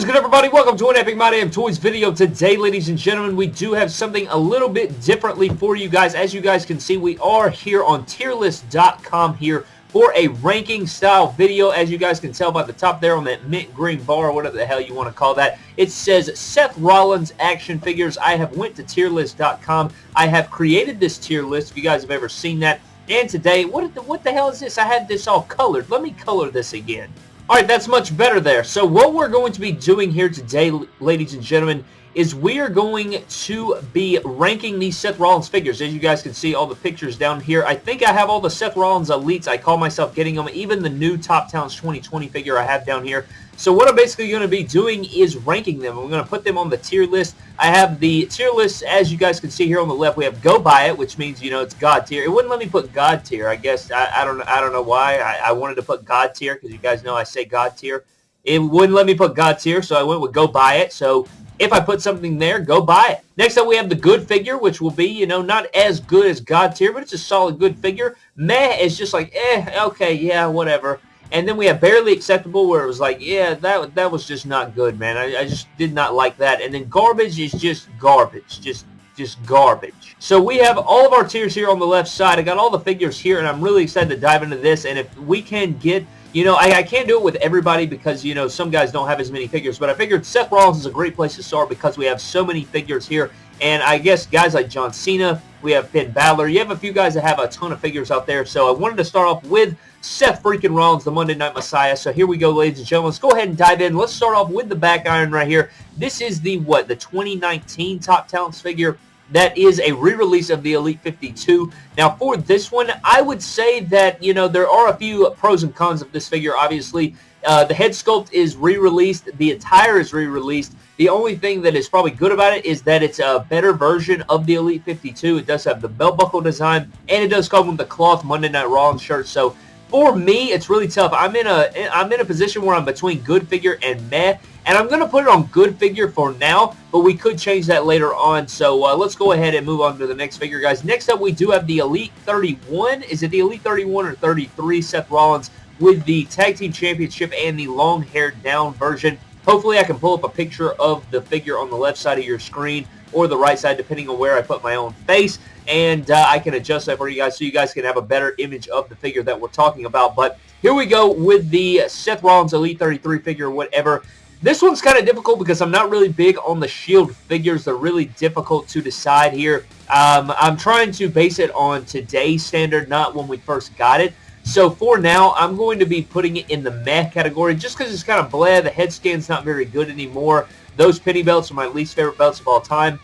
is good, everybody? Welcome to an Epic My Damn Toys video. Today, ladies and gentlemen, we do have something a little bit differently for you guys. As you guys can see, we are here on tierlist.com here for a ranking style video. As you guys can tell by the top there on that mint green bar, whatever the hell you want to call that, it says Seth Rollins action figures. I have went to tierlist.com. I have created this tier list, if you guys have ever seen that. And today, what the, what the hell is this? I had this all colored. Let me color this again. Alright, that's much better there. So what we're going to be doing here today, ladies and gentlemen, is we are going to be ranking these Seth Rollins figures. As you guys can see, all the pictures down here. I think I have all the Seth Rollins Elites. I call myself getting them. Even the new Top Talents 2020 figure I have down here. So what I'm basically going to be doing is ranking them. I'm going to put them on the tier list. I have the tier list, as you guys can see here on the left. We have Go Buy It, which means, you know, it's God tier. It wouldn't let me put God tier. I guess, I, I don't I don't know why. I, I wanted to put God tier because you guys know I say God tier. It wouldn't let me put God tier, so I went with Go Buy It. So if I put something there, go buy it. Next up, we have the good figure, which will be, you know, not as good as God tier, but it's a solid good figure. Meh is just like, eh, okay, yeah, whatever. And then we have Barely Acceptable where it was like, yeah, that that was just not good, man. I, I just did not like that. And then Garbage is just garbage. Just just garbage. So we have all of our tiers here on the left side. I got all the figures here, and I'm really excited to dive into this. And if we can get you know, I, I, can't do it with everybody because, you know, some guys don't have as many figures, but I figured Seth Rollins is a great place to start because we have so many figures here. And I guess guys like John Cena, we have Finn Balor, you have a few guys that have a ton of figures out there. So I wanted to start off with Seth freaking Rollins, the Monday Night Messiah. So here we go, ladies and gentlemen. Let's go ahead and dive in. Let's start off with the back iron right here. This is the, what, the 2019 Top Talents figure. That is a re-release of the Elite 52. Now, for this one, I would say that, you know, there are a few pros and cons of this figure, obviously. Uh, the head sculpt is re-released. The attire is re-released. The only thing that is probably good about it is that it's a better version of the Elite 52. It does have the belt buckle design, and it does come with the cloth Monday Night Raw shirt. So for me, it's really tough. I'm in a I'm in a position where I'm between good figure and meh, and I'm going to put it on good figure for now, but we could change that later on. So uh, let's go ahead and move on to the next figure, guys. Next up, we do have the Elite 31. Is it the Elite 31 or 33? Seth Rollins with the Tag Team Championship and the long hair down version. Hopefully, I can pull up a picture of the figure on the left side of your screen or the right side, depending on where I put my own face. And uh, I can adjust that for you guys so you guys can have a better image of the figure that we're talking about. But here we go with the Seth Rollins Elite 33 figure, whatever. This one's kind of difficult because I'm not really big on the Shield figures. They're really difficult to decide here. Um, I'm trying to base it on today's standard, not when we first got it. So for now, I'm going to be putting it in the meh category just because it's kind of bleh. The head scan's not very good anymore. Those penny belts are my least favorite belts of all time.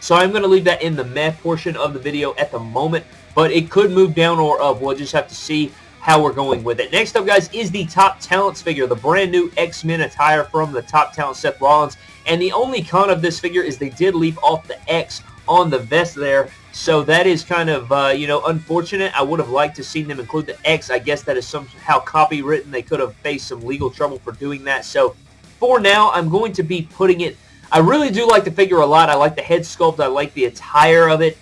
So I'm going to leave that in the meh portion of the video at the moment. But it could move down or up. We'll just have to see how we're going with it. Next up, guys, is the Top Talents figure, the brand new X-Men attire from the Top Talent Seth Rollins. And the only con of this figure is they did leave off the X on the vest there. So that is kind of, uh, you know, unfortunate. I would have liked to seen them include the X. I guess that is somehow copywritten. They could have faced some legal trouble for doing that. So for now, I'm going to be putting it... I really do like the figure a lot. I like the head sculpt. I like the attire of it.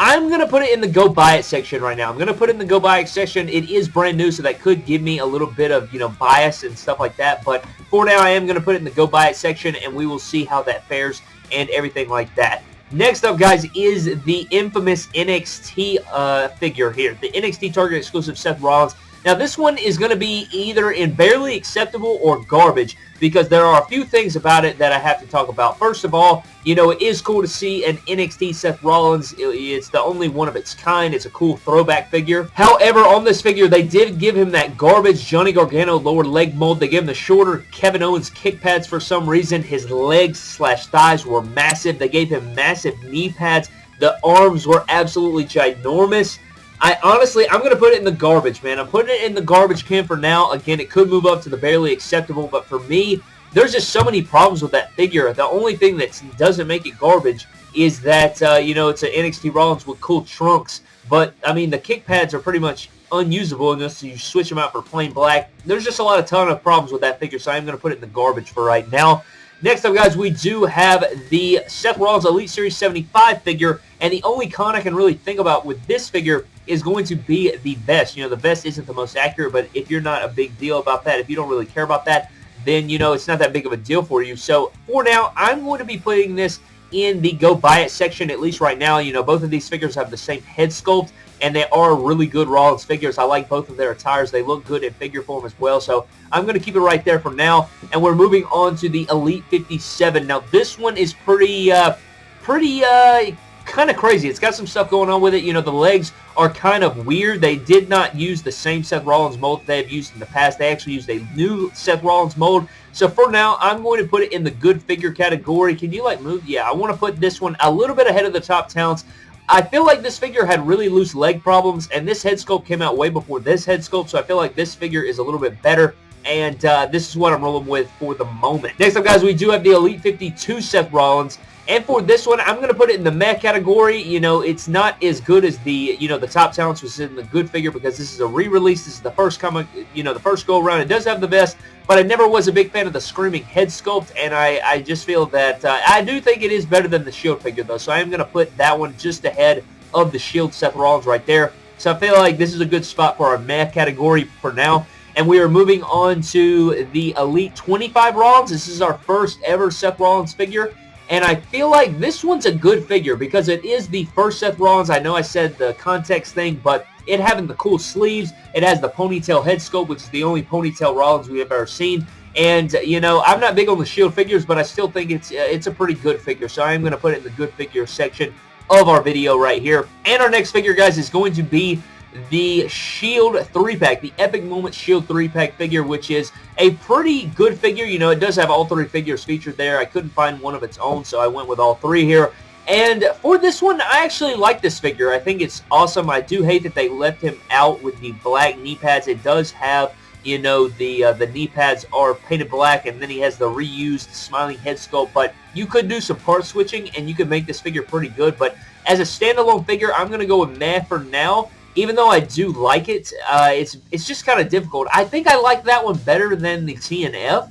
I'm going to put it in the go buy it section right now. I'm going to put it in the go buy it section. It is brand new, so that could give me a little bit of, you know, bias and stuff like that. But for now, I am going to put it in the go buy it section, and we will see how that fares and everything like that. Next up, guys, is the infamous NXT uh, figure here. The NXT Target exclusive Seth Rollins. Now, this one is going to be either in barely acceptable or garbage because there are a few things about it that I have to talk about. First of all, you know, it is cool to see an NXT Seth Rollins. It's the only one of its kind. It's a cool throwback figure. However, on this figure, they did give him that garbage Johnny Gargano lower leg mold. They gave him the shorter Kevin Owens kick pads for some reason. His legs slash thighs were massive. They gave him massive knee pads. The arms were absolutely ginormous. I honestly, I'm going to put it in the garbage, man. I'm putting it in the garbage can for now. Again, it could move up to the barely acceptable, but for me, there's just so many problems with that figure. The only thing that doesn't make it garbage is that, uh, you know, it's an NXT Rollins with cool trunks. But, I mean, the kick pads are pretty much unusable unless you switch them out for plain black. There's just a lot of ton of problems with that figure, so I'm going to put it in the garbage for right now. Next up, guys, we do have the Seth Rollins Elite Series 75 figure, and the only con I can really think about with this figure is going to be the vest. You know, the vest isn't the most accurate, but if you're not a big deal about that, if you don't really care about that, then, you know, it's not that big of a deal for you. So for now, I'm going to be putting this in the go buy it section, at least right now. You know, both of these figures have the same head sculpt, and they are really good Rollins figures. I like both of their attires. They look good in figure form as well, so I'm going to keep it right there for now. And we're moving on to the Elite 57. Now, this one is pretty, uh, pretty, uh, kind of crazy. It's got some stuff going on with it. You know, the legs are kind of weird. They did not use the same Seth Rollins mold they've used in the past. They actually used a new Seth Rollins mold. So for now, I'm going to put it in the good figure category. Can you like move? Yeah, I want to put this one a little bit ahead of the top talents. I feel like this figure had really loose leg problems, and this head sculpt came out way before this head sculpt, so I feel like this figure is a little bit better and uh, this is what I'm rolling with for the moment. Next up, guys, we do have the Elite 52 Seth Rollins. And for this one, I'm going to put it in the meh category. You know, it's not as good as the, you know, the top talents was in the good figure because this is a re-release. This is the first come, you know, the first go around. It does have the best, but I never was a big fan of the Screaming head sculpt, and I, I just feel that, uh, I do think it is better than the Shield figure, though, so I am going to put that one just ahead of the Shield Seth Rollins right there. So I feel like this is a good spot for our meh category for now. And we are moving on to the Elite 25 Rollins. This is our first ever Seth Rollins figure. And I feel like this one's a good figure because it is the first Seth Rollins. I know I said the context thing, but it having the cool sleeves, it has the ponytail head sculpt, which is the only ponytail Rollins we have ever seen. And, you know, I'm not big on the Shield figures, but I still think it's uh, it's a pretty good figure. So I am going to put it in the good figure section of our video right here. And our next figure, guys, is going to be the Shield 3-pack, the Epic Moment Shield 3-pack figure, which is a pretty good figure. You know, it does have all three figures featured there. I couldn't find one of its own, so I went with all three here. And for this one, I actually like this figure. I think it's awesome. I do hate that they left him out with the black knee pads. It does have, you know, the uh, the knee pads are painted black, and then he has the reused smiling head sculpt. But you could do some part switching, and you could make this figure pretty good. But as a standalone figure, I'm going to go with meh for now even though I do like it, uh, it's it's just kind of difficult. I think I like that one better than the TNF,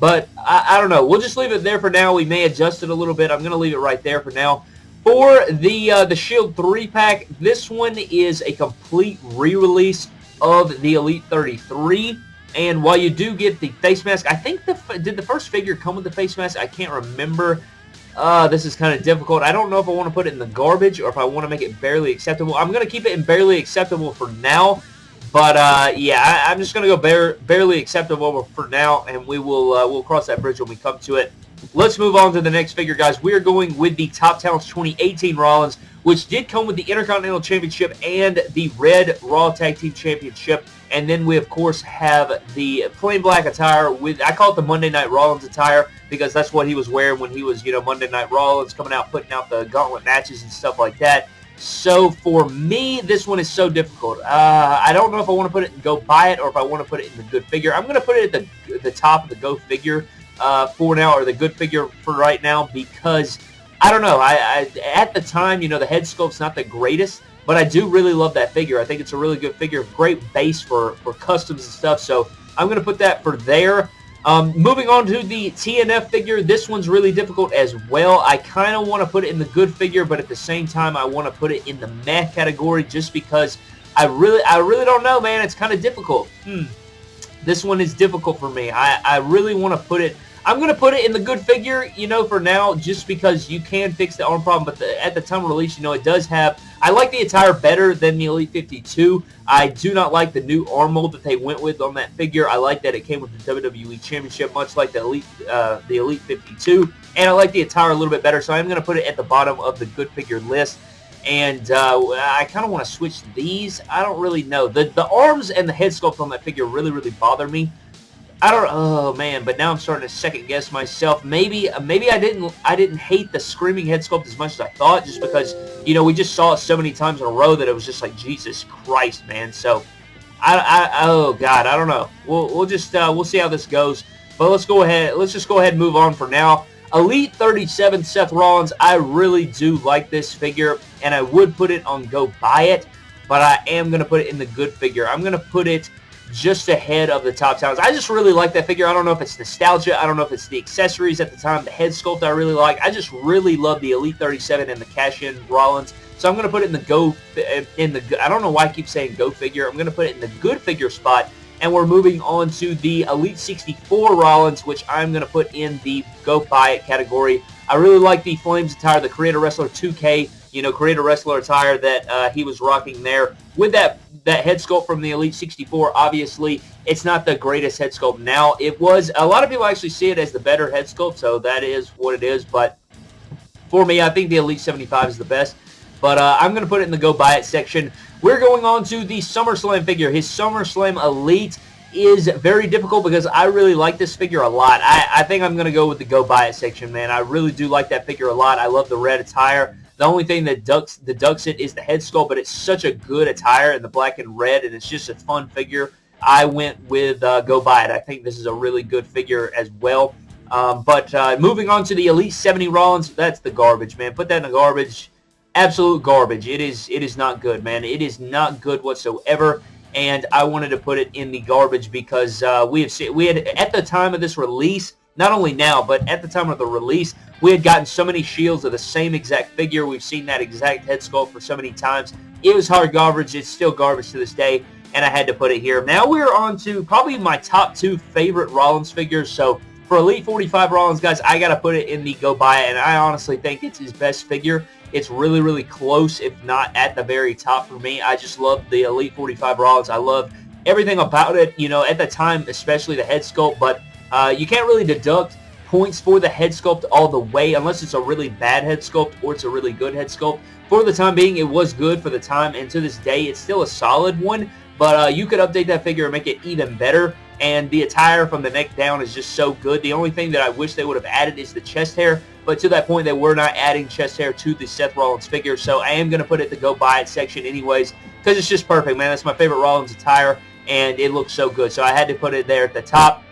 but I, I, don't know. We'll just leave it there for now. We may adjust it a little bit. I'm going to leave it right there for now. For the uh, the Shield 3-pack, this one is a complete re-release of the Elite 33. And while you do get the face mask, I think the did the first figure come with the face mask? I can't remember. Uh, this is kind of difficult. I don't know if I want to put it in the garbage or if I want to make it barely acceptable. I'm going to keep it in barely acceptable for now. But, uh, yeah, I, am just going to go bare, barely acceptable for now, and we will uh, we'll cross that bridge when we come to it. Let's move on to the next figure, guys. We are going with the Top Talents 2018 Rollins, which did come with the Intercontinental Championship and the Red Raw Tag Team Championship. And then we, of course, have the plain black attire with, I call it the Monday Night Rollins attire because that's what he was wearing when he was, you know, Monday Night Rollins, coming out, putting out the gauntlet matches and stuff like that. So for me, this one is so difficult. Uh, I don't know if I want to put it and go buy it or if I want to put it in the good figure. I'm going to put it at the, the top of the go figure uh, for now or the good figure for right now because I don't know. I, I At the time, you know, the head sculpt's not the greatest, but I do really love that figure. I think it's a really good figure, great base for, for customs and stuff. So I'm going to put that for there. Um, moving on to the TNF figure, this one's really difficult as well. I kind of want to put it in the good figure, but at the same time, I want to put it in the meh category just because I really, I really don't know, man. It's kind of difficult. Hmm. This one is difficult for me. I, I really want to put it I'm going to put it in the good figure, you know, for now, just because you can fix the arm problem. But the, at the time of release, you know, it does have... I like the attire better than the Elite 52. I do not like the new arm mold that they went with on that figure. I like that it came with the WWE Championship, much like the Elite, uh, the Elite 52. And I like the attire a little bit better, so I'm going to put it at the bottom of the good figure list and uh, I kind of want to switch these. I don't really know. The the arms and the head sculpt on that figure really, really bother me. I don't. Oh man, but now I'm starting to second guess myself. Maybe, maybe I didn't. I didn't hate the screaming head sculpt as much as I thought, just because you know we just saw it so many times in a row that it was just like Jesus Christ, man. So, I, I oh God, I don't know. We'll we'll just uh, we'll see how this goes. But let's go ahead. Let's just go ahead and move on for now. Elite 37 Seth Rollins. I really do like this figure, and I would put it on go buy it, but I am gonna put it in the good figure. I'm gonna put it just ahead of the top talents. I just really like that figure. I don't know if it's nostalgia. I don't know if it's the accessories at the time. The head sculpt I really like. I just really love the Elite 37 and the cash-in Rollins. So I'm going to put it in the go, in the, I don't know why I keep saying go figure. I'm going to put it in the good figure spot And we're moving on to the Elite 64 Rollins, which I'm going to put in the Go Buy It category. I really like the Flames attire, the Create-a-Wrestler 2K, you know, Create-a-Wrestler attire that uh, he was rocking there. With that that head sculpt from the Elite 64, obviously, it's not the greatest head sculpt now. It was, a lot of people actually see it as the better head sculpt, so that is what it is. But for me, I think the Elite 75 is the best. But uh, I'm going to put it in the go buy it section. We're going on to the SummerSlam figure. His SummerSlam Elite is very difficult because I really like this figure a lot. I, I think I'm going to go with the go buy it section, man. I really do like that figure a lot. I love the red attire. The only thing that ducks the deducts it is the head sculpt, but it's such a good attire in the black and red, and it's just a fun figure. I went with uh, Go Buy It. I think this is a really good figure as well. Um, but uh, moving on to the Elite 70 Rollins, that's the garbage, man. Put that in the garbage. Absolute garbage. It is it is not good, man. It is not good whatsoever. And I wanted to put it in the garbage because uh, we have seen, we had at the time of this release, not only now, but at the time of the release, we had gotten so many shields of the same exact figure. We've seen that exact head sculpt for so many times. It was hard garbage. It's still garbage to this day, and I had to put it here. Now we're on to probably my top two favorite Rollins figures. So for Elite 45 Rollins, guys, I got to put it in the go buy it, and I honestly think it's his best figure. It's really, really close, if not at the very top for me. I just love the Elite 45 Rollins. I love everything about it, you know, at the time, especially the head sculpt, but uh, you can't really deduct points for the head sculpt all the way unless it's a really bad head sculpt or it's a really good head sculpt. For the time being, it was good for the time, and to this day, it's still a solid one, but uh, you could update that figure and make it even better, and the attire from the neck down is just so good. The only thing that I wish they would have added is the chest hair, but to that point, they were not adding chest hair to the Seth Rollins figure, so I am going to put it the go buy it section anyways, because it's just perfect, man. That's my favorite Rollins attire, and it looks so good, so I had to put it there at the top.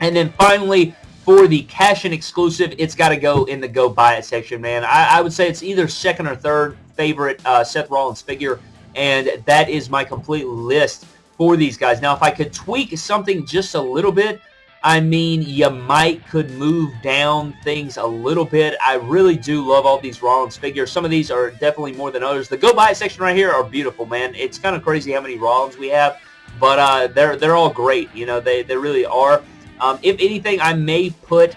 And then finally, for the cash-in exclusive, it's got to go in the go buy it section, man. I, I, would say it's either second or third favorite uh, Seth Rollins figure, and that is my complete list for these guys. Now, if I could tweak something just a little bit, I mean, you might could move down things a little bit. I really do love all these Rollins figures. Some of these are definitely more than others. The go buy it section right here are beautiful, man. It's kind of crazy how many Rollins we have, but uh, they're they're all great. You know, they they really are. Um, if anything, I may put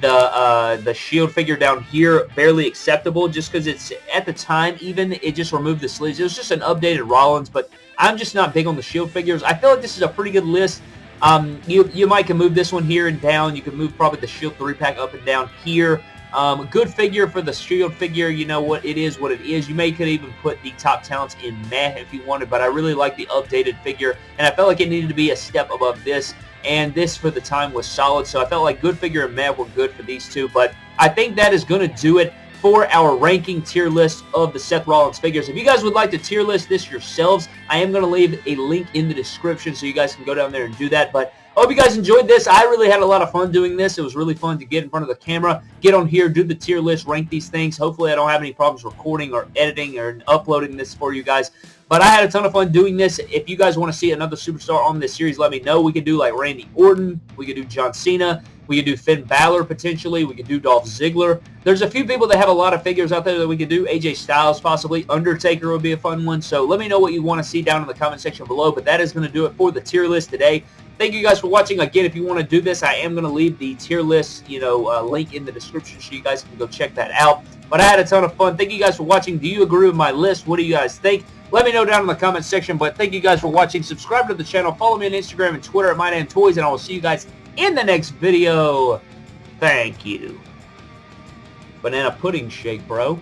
the uh, the shield figure down here barely acceptable just because it's at the time even it just removed the sleeves. It was just an updated Rollins, but I'm just not big on the shield figures. I feel like this is a pretty good list. Um, you you might can move this one here and down. You can move probably the shield three pack up and down here. Um, good figure for the shield figure. You know what it is, what it is. You may could even put the top talents in meh if you wanted, but I really like the updated figure, and I felt like it needed to be a step above this and this for the time was solid. So I felt like Good Figure and Matt were good for these two, but I think that is going to do it for our ranking tier list of the Seth Rollins figures. If you guys would like to tier list this yourselves, I am going to leave a link in the description so you guys can go down there and do that. But I hope you guys enjoyed this. I really had a lot of fun doing this. It was really fun to get in front of the camera, get on here, do the tier list, rank these things. Hopefully I don't have any problems recording or editing or uploading this for you guys. But I had a ton of fun doing this. If you guys want to see another superstar on this series, let me know. We could do like Randy Orton. We could do John Cena. We could do Finn Balor potentially. We could do Dolph Ziggler. There's a few people that have a lot of figures out there that we could do. AJ Styles possibly. Undertaker would be a fun one. So let me know what you want to see down in the comment section below. But that is going to do it for the tier list today. Thank you guys for watching. Again, if you want to do this, I am going to leave the tier list, you know, uh, link in the description so you guys can go check that out. But I had a ton of fun. Thank you guys for watching. Do you agree with my list? What do you guys think? Let me know down in the comment section. But thank you guys for watching. Subscribe to the channel. Follow me on Instagram and Twitter at MyDamnToys. And I will see you guys in the next video. Thank you. Banana pudding shake, bro.